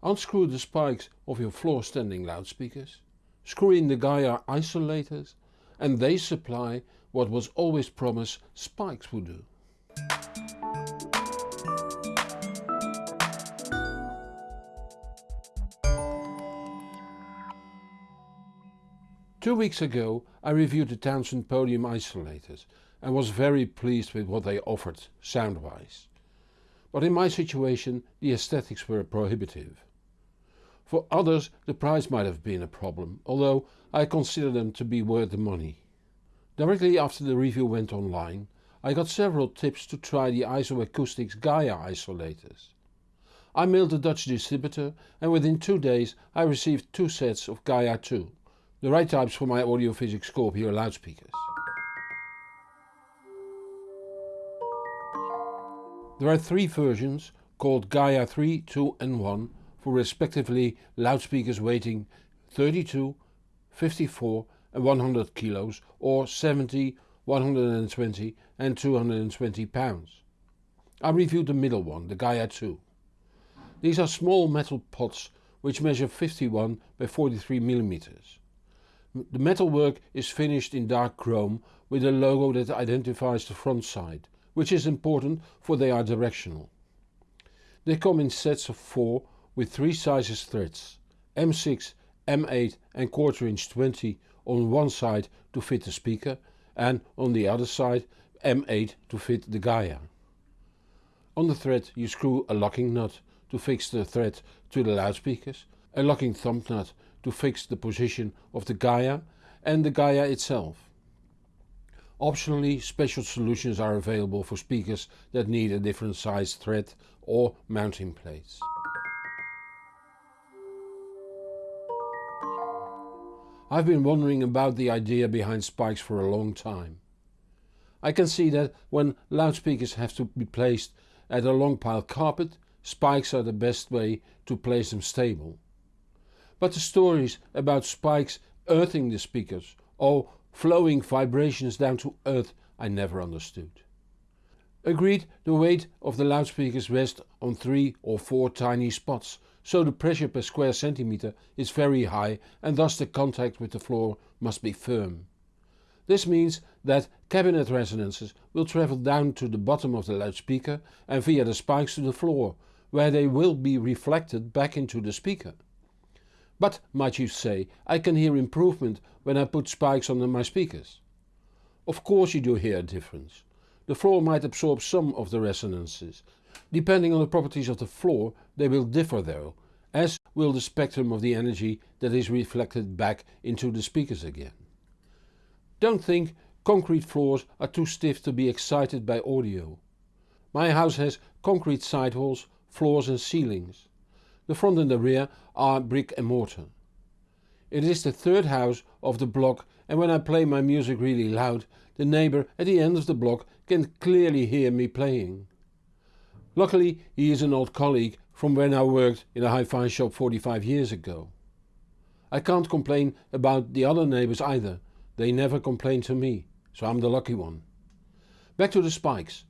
Unscrew the spikes of your floor standing loudspeakers, screw in the Gaia isolators and they supply what was always promised spikes would do. Two weeks ago I reviewed the Townsend podium isolators and was very pleased with what they offered sound-wise. But in my situation the aesthetics were prohibitive. For others the price might have been a problem, although I consider them to be worth the money. Directly after the review went online I got several tips to try the IsoAcoustics Gaia isolators. I mailed the Dutch distributor and within two days I received two sets of Gaia 2 the right types for my Audiophysics Scorpio loudspeakers. There are three versions called Gaia 3, 2 and 1 respectively loudspeakers weighing 32, 54 and 100 kilos or 70, 120 and 220 pounds. I reviewed the middle one, the Gaia 2. These are small metal pots which measure 51 by 43 millimeters. The metalwork is finished in dark chrome with a logo that identifies the front side, which is important for they are directional. They come in sets of 4 with 3 sizes threads, M6, M8 and quarter inch 20 on one side to fit the speaker and on the other side M8 to fit the Gaia. On the thread you screw a locking nut to fix the thread to the loudspeakers, a locking thumb nut to fix the position of the Gaia and the Gaia itself. Optionally special solutions are available for speakers that need a different size thread or mounting plates. I've been wondering about the idea behind spikes for a long time. I can see that when loudspeakers have to be placed at a long pile carpet, spikes are the best way to place them stable. But the stories about spikes earthing the speakers or flowing vibrations down to earth I never understood. Agreed the weight of the loudspeakers rests on 3 or 4 tiny spots, so the pressure per square centimeter is very high and thus the contact with the floor must be firm. This means that cabinet resonances will travel down to the bottom of the loudspeaker and via the spikes to the floor, where they will be reflected back into the speaker. But, might you say, I can hear improvement when I put spikes under my speakers. Of course you do hear a difference. The floor might absorb some of the resonances. Depending on the properties of the floor they will differ though, as will the spectrum of the energy that is reflected back into the speakers again. Don't think concrete floors are too stiff to be excited by audio. My house has concrete sidewalls, floors and ceilings. The front and the rear are brick and mortar. It is the third house of the block and when I play my music really loud, the neighbour at the end of the block can clearly hear me playing. Luckily he is an old colleague from when I worked in a hi-fi shop 45 years ago. I can't complain about the other neighbours either, they never complain to me, so I'm the lucky one. Back to the spikes.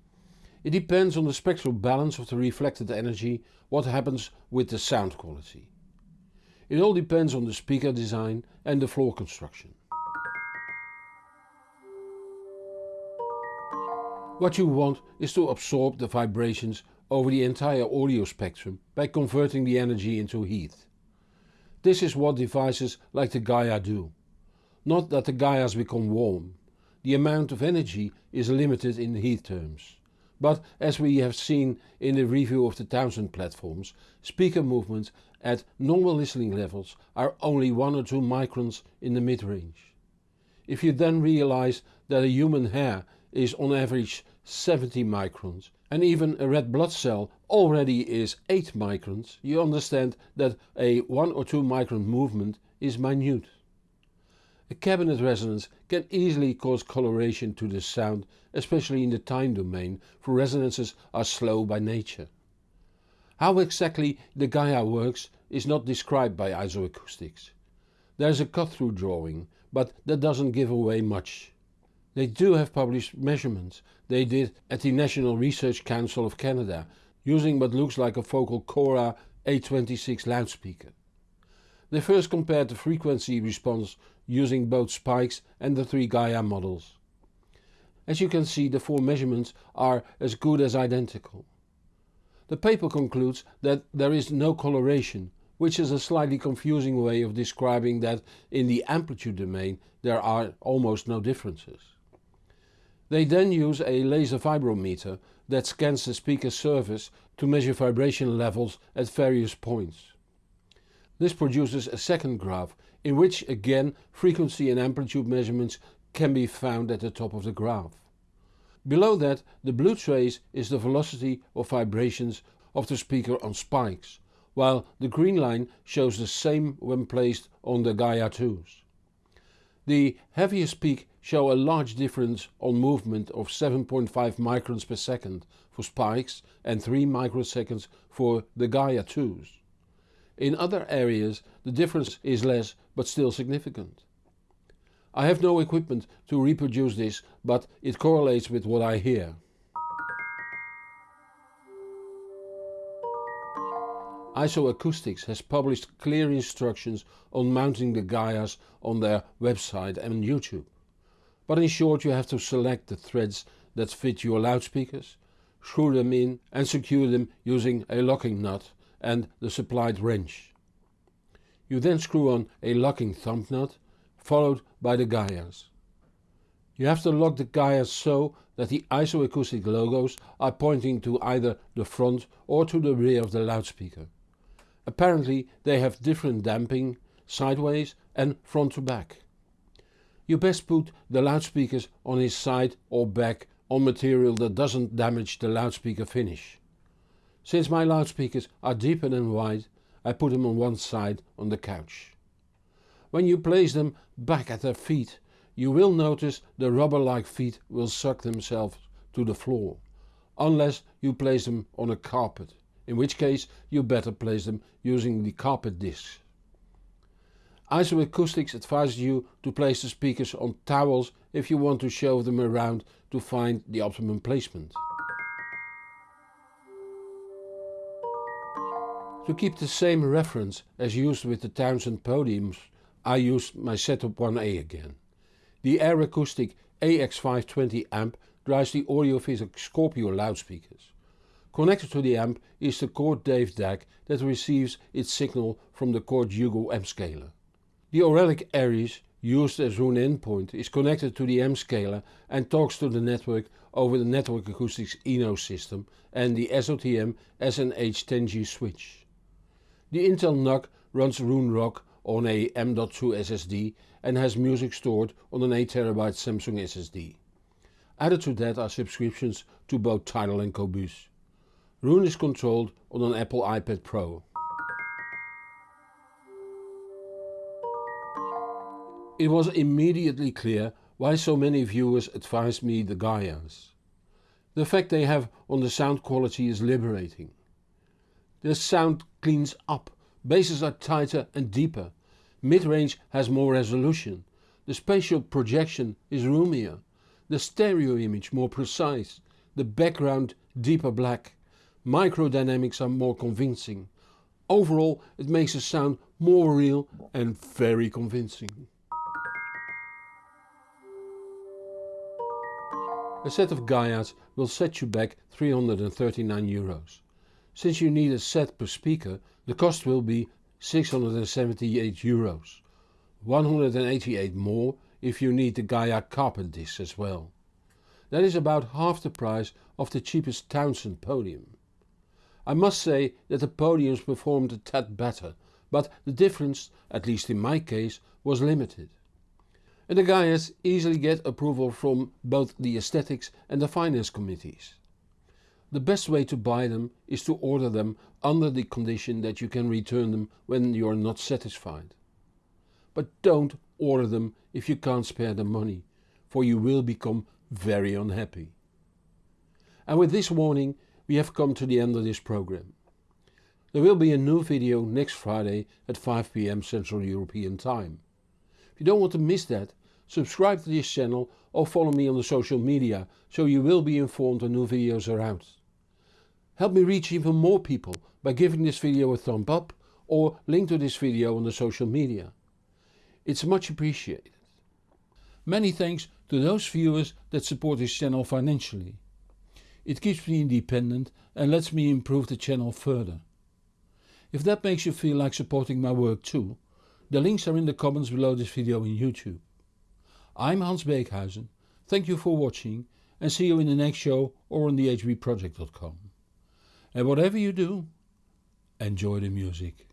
It depends on the spectral balance of the reflected energy what happens with the sound quality. It all depends on the speaker design and the floor construction. What you want is to absorb the vibrations over the entire audio spectrum by converting the energy into heat. This is what devices like the Gaia do. Not that the Gaias become warm. The amount of energy is limited in heat terms. But as we have seen in the review of the Townsend platforms, speaker movements at normal listening levels are only 1 or 2 microns in the mid-range. If you then realize that a human hair is on average 70 microns and even a red blood cell already is 8 microns, you understand that a 1 or 2 micron movement is minute. A cabinet resonance can easily cause coloration to the sound, especially in the time domain, for resonances are slow by nature. How exactly the Gaia works is not described by isoacoustics. There is a cut-through drawing, but that doesn't give away much. They do have published measurements they did at the National Research Council of Canada using what looks like a Focal Cora A26 loudspeaker. They first compared the frequency response using both spikes and the three Gaia models. As you can see the four measurements are as good as identical. The paper concludes that there is no coloration, which is a slightly confusing way of describing that in the amplitude domain there are almost no differences. They then use a laser vibrometer that scans the speaker's surface to measure vibration levels at various points. This produces a second graph in which again frequency and amplitude measurements can be found at the top of the graph. Below that the blue trace is the velocity of vibrations of the speaker on spikes, while the green line shows the same when placed on the Gaia 2s. The heaviest peak show a large difference on movement of 7.5 microns per second for spikes and 3 microseconds for the Gaia 2s. In other areas the difference is less but still significant. I have no equipment to reproduce this, but it correlates with what I hear. IsoAcoustics has published clear instructions on mounting the Gaias on their website and YouTube. But in short you have to select the threads that fit your loudspeakers, screw them in and secure them using a locking nut and the supplied wrench. You then screw on a locking thumb nut followed by the Gaias. You have to lock the Gaias so that the isoacoustic logos are pointing to either the front or to the rear of the loudspeaker. Apparently they have different damping, sideways and front to back. You best put the loudspeakers on his side or back on material that doesn't damage the loudspeaker finish. Since my loudspeakers are deeper than wide, I put them on one side on the couch. When you place them back at their feet you will notice the rubber-like feet will suck themselves to the floor, unless you place them on a carpet, in which case you better place them using the carpet discs. IsoAcoustics advises you to place the speakers on towels if you want to show them around to find the optimum placement. To keep the same reference as used with the Townsend podiums I used my Setup 1A again. The Ayre Acoustic AX520 amp drives the Audiophysic Scorpio loudspeakers. Connected to the amp is the Chord Dave DAC that receives its signal from the Chord Hugo M scaler. The Auralic Aries used as Roon endpoint is connected to the M scaler and talks to the network over the Network Acoustics Eno system and the SOTM SNH10G switch. The Intel NUC runs Roon Rock on a M.2 SSD and has music stored on an 8TB Samsung SSD. Added to that are subscriptions to both Tidal and Qobuz. Roon is controlled on an Apple iPad Pro. It was immediately clear why so many viewers advised me the Gaias. The effect they have on the sound quality is liberating. The sound cleans up, basses are tighter and deeper, Mid-range has more resolution, the spatial projection is roomier, the stereo image more precise, the background deeper black, microdynamics are more convincing. Overall it makes the sound more real and very convincing. A set of Gaias will set you back 339 euros. Since you need a set per speaker, the cost will be 678 euros, 188 more if you need the Gaia carpet disc as well. That is about half the price of the cheapest Townsend podium. I must say that the podiums performed a tad better, but the difference, at least in my case, was limited. And the Gaias easily get approval from both the aesthetics and the finance committees. The best way to buy them is to order them under the condition that you can return them when you are not satisfied. But don't order them if you can't spare the money, for you will become very unhappy. And with this warning we have come to the end of this program. There will be a new video next Friday at 5pm Central European Time. If you don't want to miss that, subscribe to this channel or follow me on the social media so you will be informed when new videos are out. Help me reach even more people by giving this video a thumb up or link to this video on the social media. It's much appreciated. Many thanks to those viewers that support this channel financially. It keeps me independent and lets me improve the channel further. If that makes you feel like supporting my work too, the links are in the comments below this video in YouTube. I'm Hans Beekhuizen, thank you for watching and see you in the next show or on thehbproject.com. And whatever you do, enjoy the music.